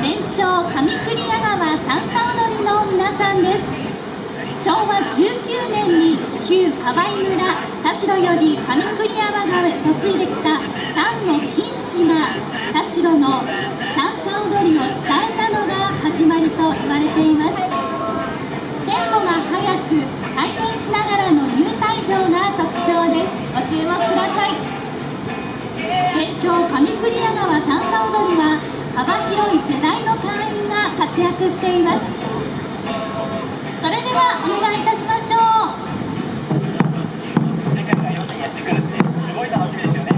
伝承上栗屋川三叉踊りの皆さんです。昭和19年に旧河合村田代より上栗山川へ嫁いできた丹野金氏が田代の三叉踊りを伝えたのが始まりと言われています。テンポが速く回転しながらの入退場が特徴です。ご注目ください。伝承上栗屋川三叉踊りは幅広い世代の会員が活躍していますそれではお願いいたしましょう世界が4人やってくるってすごい楽しみですよね。